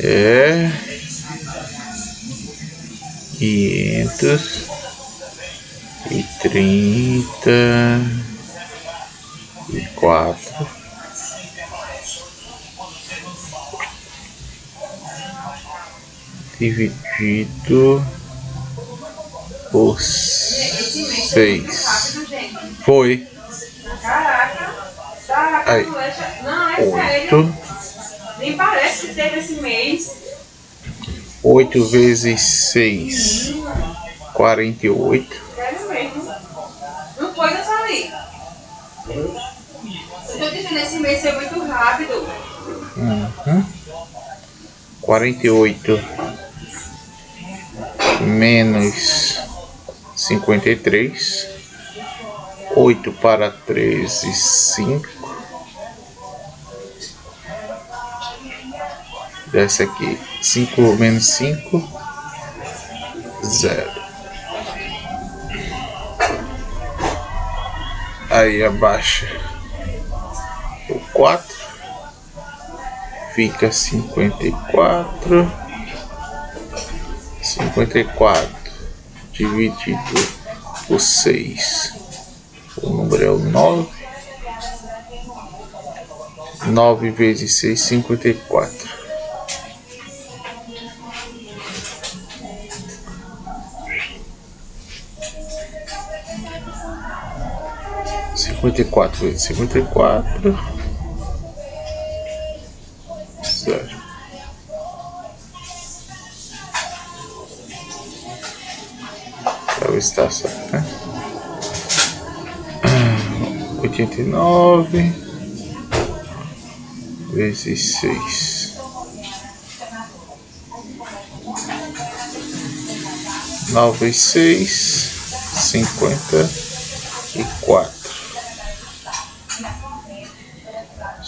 É quinhentos e trinta e quatro dividido por seis. Foi. Caraca. Aí. Oito. Nem parece que teve esse mês. Oito vezes seis. Quarenta e oito. Não foi eu sair. Estou dizendo, esse mês é muito rápido. Uhum. 48 menos 53, 8 para 13, 5, dessa aqui. 5 menos 5, 0. Aí abaixa o 4, fica 54, 54 dividido por 6, o número é o 9. 9 vezes 6, 54. 54 vezes 54. Zero. Deve estar certo, né? 89 vezes 6. 9 e 6, 54.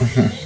Uhum.